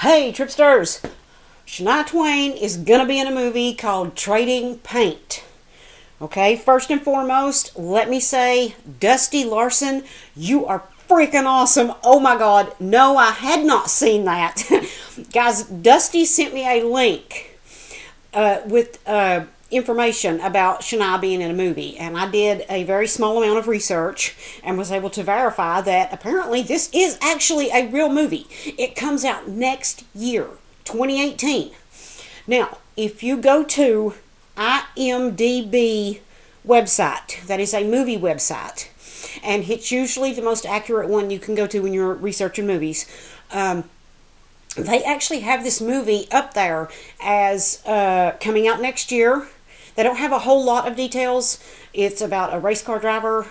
Hey, Tripsters! Shania Twain is gonna be in a movie called Trading Paint. Okay, first and foremost, let me say, Dusty Larson, you are freaking awesome. Oh my god, no, I had not seen that. Guys, Dusty sent me a link uh, with uh, information about Shania being in a movie, and I did a very small amount of research and was able to verify that apparently this is actually a real movie. It comes out next year, 2018. Now, if you go to IMDb website, that is a movie website, and it's usually the most accurate one you can go to when you're researching movies. Um, they actually have this movie up there as uh, coming out next year they don't have a whole lot of details. It's about a race car driver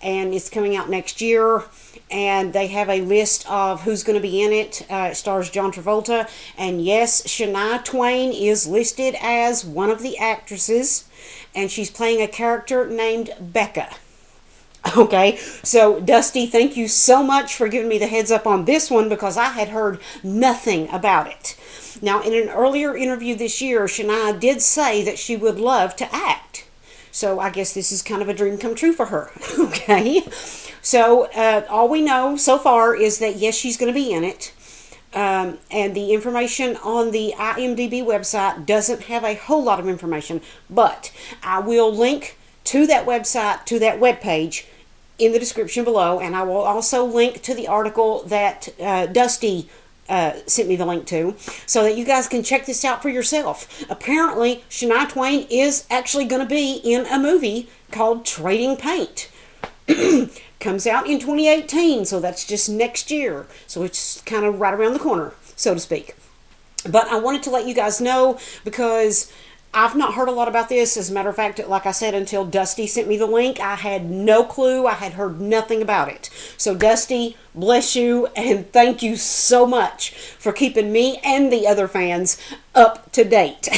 and it's coming out next year. And they have a list of who's going to be in it. Uh, it stars John Travolta. And yes, Shania Twain is listed as one of the actresses. And she's playing a character named Becca. Okay, so Dusty, thank you so much for giving me the heads up on this one because I had heard nothing about it. Now, in an earlier interview this year, Shania did say that she would love to act. So I guess this is kind of a dream come true for her. okay, so uh, all we know so far is that yes, she's going to be in it. Um, and the information on the IMDb website doesn't have a whole lot of information, but I will link to that website, to that web page in the description below, and I will also link to the article that uh, Dusty uh, sent me the link to so that you guys can check this out for yourself. Apparently, Shania Twain is actually going to be in a movie called Trading Paint. Comes out in 2018, so that's just next year. So it's kind of right around the corner, so to speak. But I wanted to let you guys know because I've not heard a lot about this. As a matter of fact, like I said, until Dusty sent me the link, I had no clue. I had heard nothing about it. So, Dusty, bless you and thank you so much for keeping me and the other fans up to date.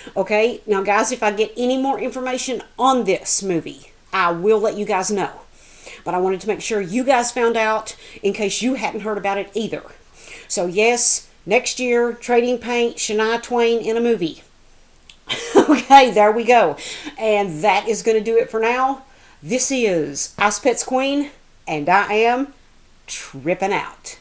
okay, now, guys, if I get any more information on this movie, I will let you guys know. But I wanted to make sure you guys found out in case you hadn't heard about it either. So, yes, next year, Trading Paint, Shania Twain in a movie. okay, there we go. And that is going to do it for now. This is Ice Pets Queen, and I am tripping out.